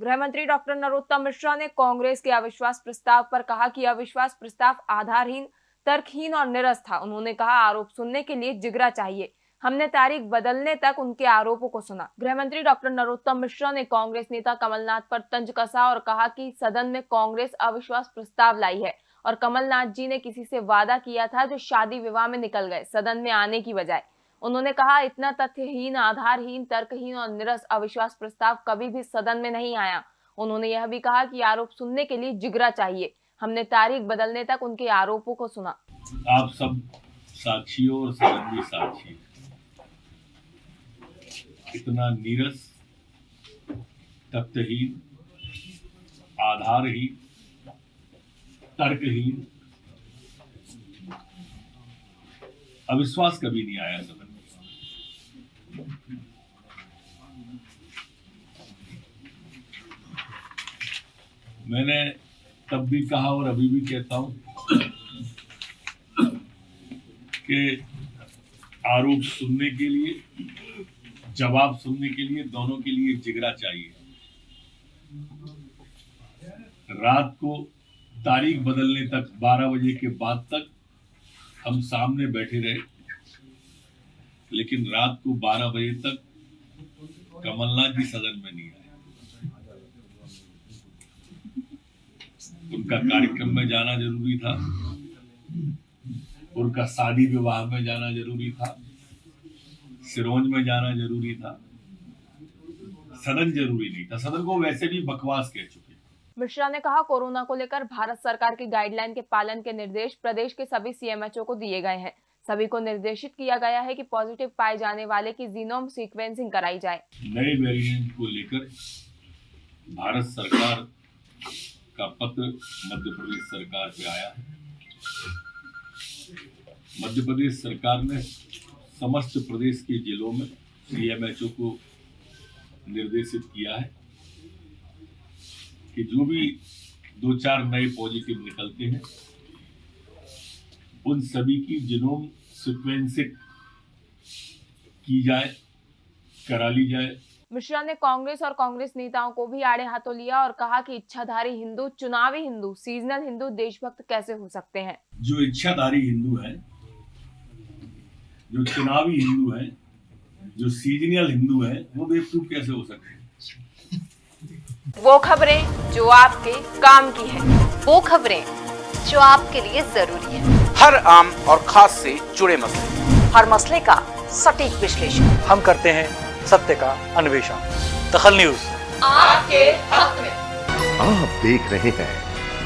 गृह मंत्री डॉक्टर नरोत्तम मिश्रा ने कांग्रेस के अविश्वास प्रस्ताव पर कहा कि अविश्वास प्रस्ताव आधारहीन, तर्कहीन और निरस था। उन्होंने कहा, आरोप सुनने के लिए जिगरा चाहिए। हमने तारीख बदलने तक उनके आरोपों को सुना। गृह मंत्री डॉक्टर नरोत्तम मिश्रा ने कांग्रेस नेता कमलनाथ पर तंज कसा और कहा कि सदन में कांग्रेस अविश्वास प्रस्ताव लाई है और कमलनाथ जी ने किसी से वादा किया था जो शादी विवाह में निकल गए, सदन में आने की बजाय। उन्होंने कहा, इतना तथ्यहीन, आधारहीन, तर्कहीन और निरस अविश्वास प्रस्ताव कभी भी सदन में नहीं आया। उन्होंने यह भी कहा कि आरोप सुनने के लिए जिगरा चाहिए। हमने तारीख बदलने तक उनके आरोपों को सुना। आप सब साक्षियों और सदन साक्षी इतना नीरस, तथ्यहीन, आधारहीन, तर्कहीन, अविश्वास कभी नहीं आया सदन मैंने तब भी कहा और अभी भी कहता हूँ कि आरोप सुनने के लिए, जवाब सुनने के लिए दोनों के लिए जिगरा चाहिए। रात को तारीख बदलने तक 12 बजे के बाद तक हम सामने बैठे रहे, लेकिन रात को 12 बजे तक कमलनाथ जी सदन में नहीं आए। उनका कार्यक्रम में जाना ज़रूरी था। उनका शादी विवाह में जाना ज़रूरी था। सिरोंज में जाना ज़रूरी था। सदन ज़रूरी नहीं था। सदन को वैसे भी बकवास कह चुके मिश्रा ने कहा कोरोना को लेकर भारत सरकार की गाइडलाइन के पालन के निर्देश प्रदेश के सभी सीएमएचओ को दिए गए हैं। सभी को निर्देशित किया गया है कि पॉजिटिव पाए जाने वाले की जीनोम सीक्वेंसिंग कराई जाए। नए वेरिएंट को लेकर भारत सरकार का पत्र मध्य प्रदेश सरकार पे आया। है मध्य प्रदेश सरकार ने समस्त प्रदेश के जिलों में सीएमएचओ को निर्देशित किया है कि जो भी दो चार नए पॉजिटिव निकलते हैं, उन सभी की जिनोम सिक्वेंसिंग की जाए, करा ली जाए मिश्रा ने कांग्रेस और कांग्रेस नेताओं को भी आड़े हाथों लिया और कहा कि इच्छाधारी हिंदू चुनावी हिंदू सीजनल हिंदू देशभक्त कैसे हो सकते हैं? जो इच्छाधारी हिंदू है जो चुनावी हिंदू है जो सीजनल हिंदू है वो बेवकूफ़ कैसे हो सकते हैं? वो खबरें जो आपके काम की है। वो खबरें जो आपके लिए ज़रूरी है। हर आम और खास से जुड़े मसले। हर मसले का सटीक विश्लेषण। हम करते हैं सत्य का अन्वेषण। दखल न्यूज़। आपके हक में। आप देख रहे हैं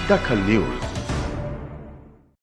दखल न्यूज़।